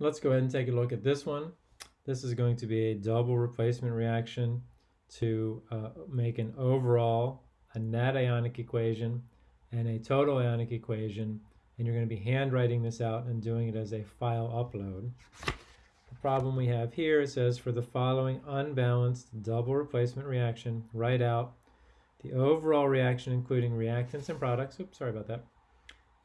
let's go ahead and take a look at this one. This is going to be a double replacement reaction to uh, make an overall, a net ionic equation and a total ionic equation. And you're going to be handwriting this out and doing it as a file upload. The problem we have here, it says for the following unbalanced double replacement reaction, write out the overall reaction including reactants and products. Oops, sorry about that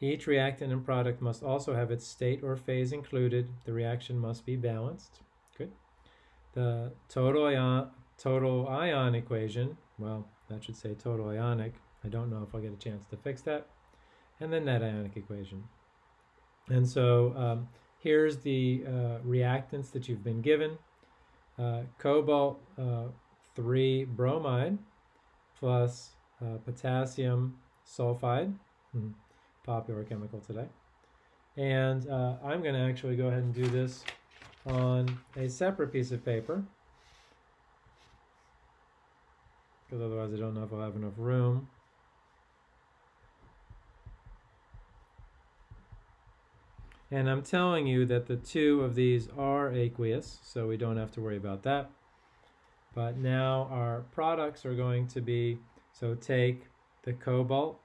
each reactant and product must also have its state or phase included. The reaction must be balanced. Good. The total ion, total ion equation, well, that should say total ionic. I don't know if I'll get a chance to fix that. And the net ionic equation. And so um, here's the uh, reactants that you've been given. Uh, cobalt uh, 3 bromide plus uh, potassium sulfide. Mm -hmm popular chemical today. And uh, I'm going to actually go ahead and do this on a separate piece of paper because otherwise I don't know if I'll have enough room. And I'm telling you that the two of these are aqueous, so we don't have to worry about that. But now our products are going to be, so take the cobalt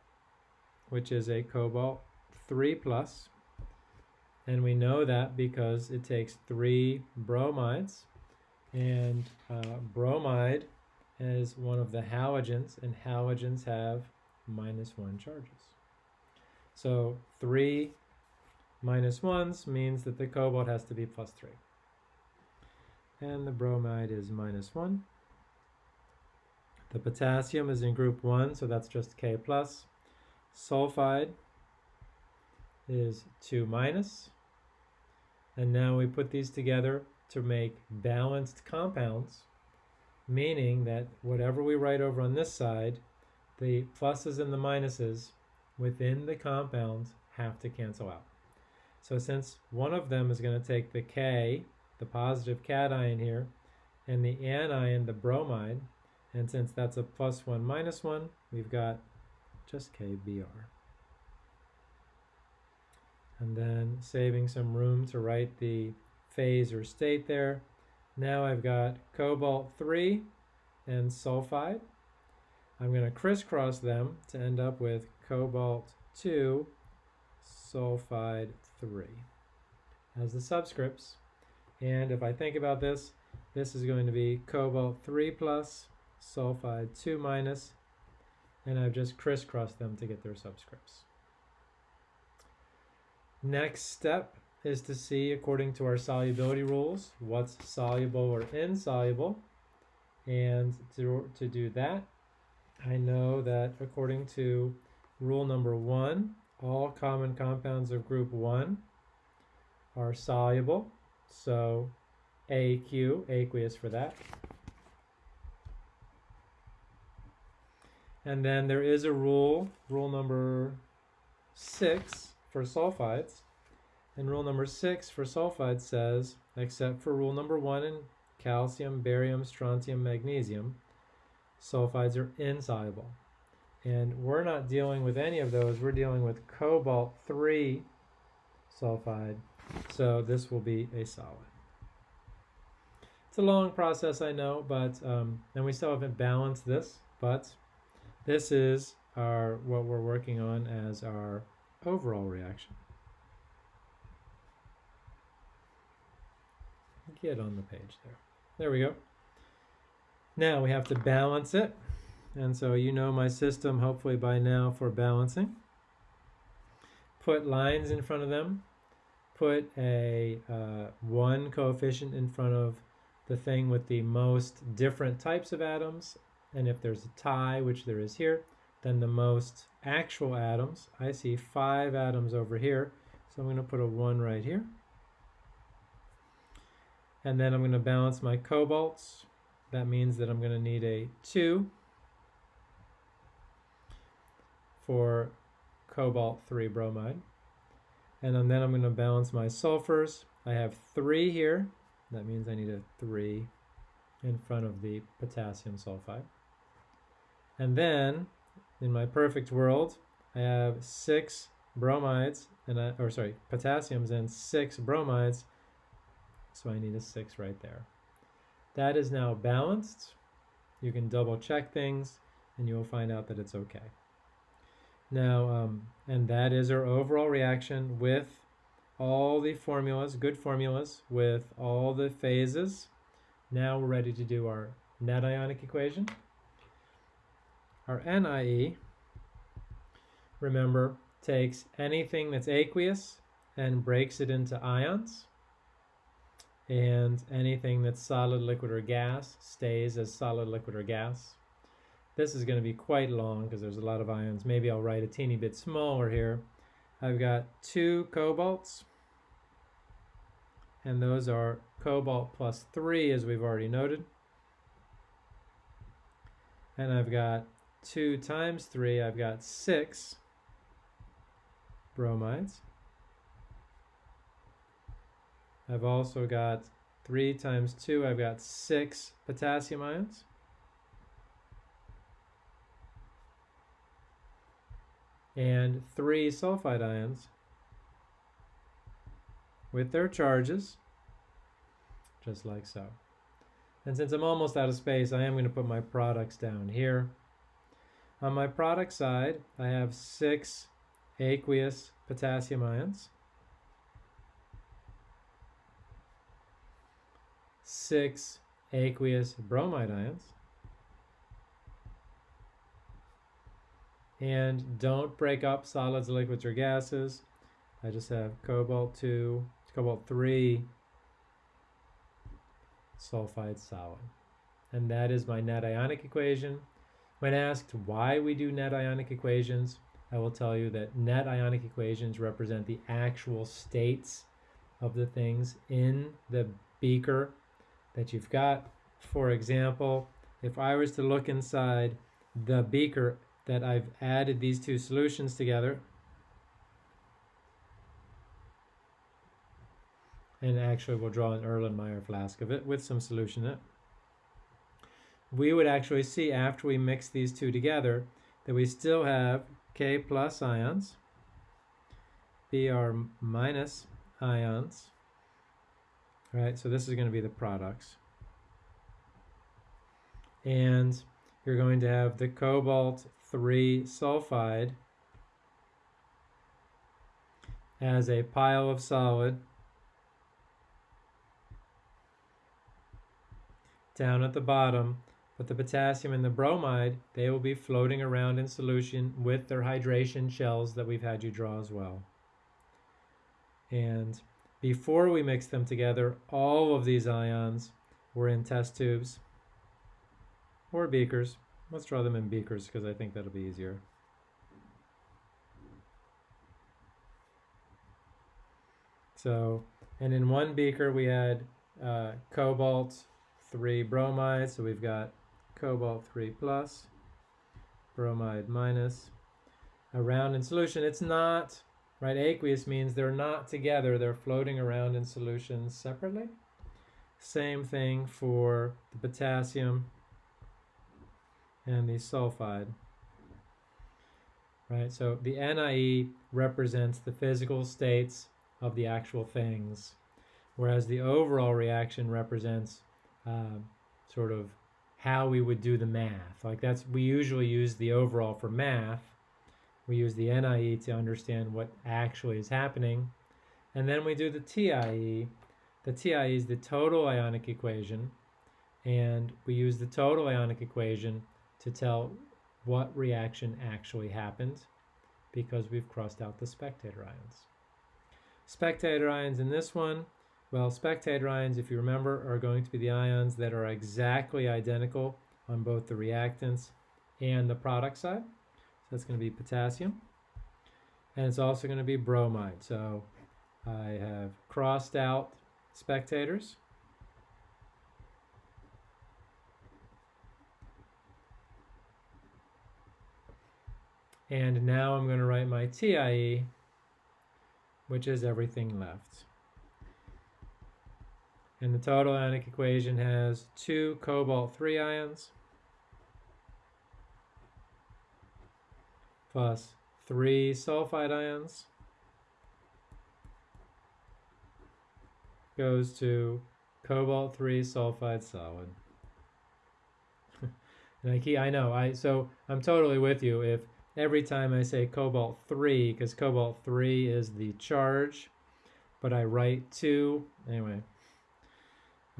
which is a cobalt 3 plus. And we know that because it takes three bromides. And uh, bromide is one of the halogens, and halogens have minus 1 charges. So 3 minus 1s means that the cobalt has to be plus 3. And the bromide is minus 1. The potassium is in group 1, so that's just K+. plus. Sulfide is 2 minus. And now we put these together to make balanced compounds, meaning that whatever we write over on this side, the pluses and the minuses within the compound have to cancel out. So since one of them is going to take the K, the positive cation here, and the anion, the bromide, and since that's a plus 1 minus 1, we've got just KBr. And then saving some room to write the phase or state there. Now I've got cobalt 3 and sulfide. I'm going to crisscross them to end up with cobalt 2 sulfide 3 as the subscripts. And if I think about this, this is going to be cobalt 3 plus, sulfide 2 minus, and I've just crisscrossed them to get their subscripts. Next step is to see, according to our solubility rules, what's soluble or insoluble. And to, to do that, I know that according to rule number one, all common compounds of group one are soluble. So AQ, aqueous for that. And then there is a rule, rule number six for sulfides. And rule number six for sulfides says, except for rule number one in calcium, barium, strontium, magnesium, sulfides are insoluble. And we're not dealing with any of those. We're dealing with cobalt 3 sulfide. So this will be a solid. It's a long process, I know, but um, and we still haven't balanced this, but this is our what we're working on as our overall reaction. Get on the page there. There we go. Now we have to balance it. And so you know my system hopefully by now for balancing. Put lines in front of them. Put a uh, one coefficient in front of the thing with the most different types of atoms and if there's a tie, which there is here, then the most actual atoms, I see five atoms over here, so I'm going to put a 1 right here. And then I'm going to balance my cobalts. That means that I'm going to need a 2 for cobalt 3 bromide. And then I'm going to balance my sulfurs. I have 3 here. That means I need a 3 in front of the potassium sulfide. And then, in my perfect world, I have six bromides, and I, or sorry, potassiums and six bromides, so I need a 6 right there. That is now balanced. You can double check things and you will find out that it's okay. Now, um, and that is our overall reaction with all the formulas, good formulas, with all the phases. Now we're ready to do our net ionic equation. Our NIE, remember, takes anything that's aqueous and breaks it into ions. And anything that's solid, liquid, or gas stays as solid, liquid, or gas. This is going to be quite long because there's a lot of ions. Maybe I'll write a teeny bit smaller here. I've got two cobalts, and those are cobalt plus 3, as we've already noted. And I've got 2 times 3, I've got 6 bromides. I've also got 3 times 2, I've got 6 potassium ions. And 3 sulfide ions with their charges, just like so. And since I'm almost out of space, I am going to put my products down here. On my product side, I have 6 aqueous potassium ions. six aqueous bromide ions. And don't break up solids, liquids, or gases. I just have cobalt 2, cobalt 3 sulfide solid. And that is my net ionic equation. When asked why we do net ionic equations, I will tell you that net ionic equations represent the actual states of the things in the beaker that you've got. For example, if I was to look inside the beaker that I've added these two solutions together, and actually we'll draw an Erlenmeyer flask of it with some solution in it, we would actually see after we mix these two together that we still have K plus ions, Br minus ions, right? So this is going to be the products. And you're going to have the cobalt 3 sulfide as a pile of solid down at the bottom but the potassium and the bromide they will be floating around in solution with their hydration shells that we've had you draw as well and before we mix them together, all of these ions were in test tubes or beakers. Let's draw them in beakers because I think that'll be easier. So, and in one beaker we had uh, cobalt 3 bromide, so we've got cobalt 3 plus, bromide minus. Around in solution, it's not right? Aqueous means they're not together, they're floating around in solutions separately. Same thing for the potassium and the sulfide. Right, so the NIE represents the physical states of the actual things, whereas the overall reaction represents uh, sort of how we would do the math. Like that's, we usually use the overall for math, we use the NIE to understand what actually is happening. And then we do the TIE. The TIE is the total ionic equation. And we use the total ionic equation to tell what reaction actually happened because we've crossed out the spectator ions. Spectator ions in this one, well, spectator ions, if you remember, are going to be the ions that are exactly identical on both the reactants and the product side So that's going to be potassium. And it's also going to be bromide. So I have crossed out spectators. And now I'm going to write my TIE, which is everything left. And the total ionic equation has two cobalt 3 ions, plus 3 sulfide ions. goes to cobalt 3 sulfide solid. and I know, I so I'm totally with you if every time I say cobalt 3 because cobalt 3 is the charge, but I write 2 anyway.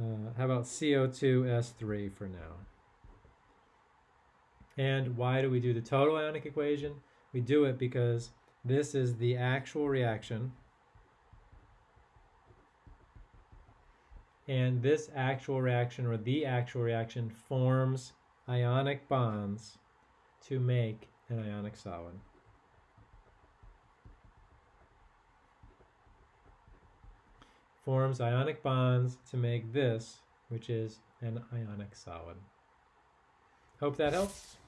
Uh, how about CO2S3 for now? And why do we do the total ionic equation? We do it because this is the actual reaction. And this actual reaction, or the actual reaction, forms ionic bonds to make an ionic solid. Forms ionic bonds to make this, which is an ionic solid. Hope that helps.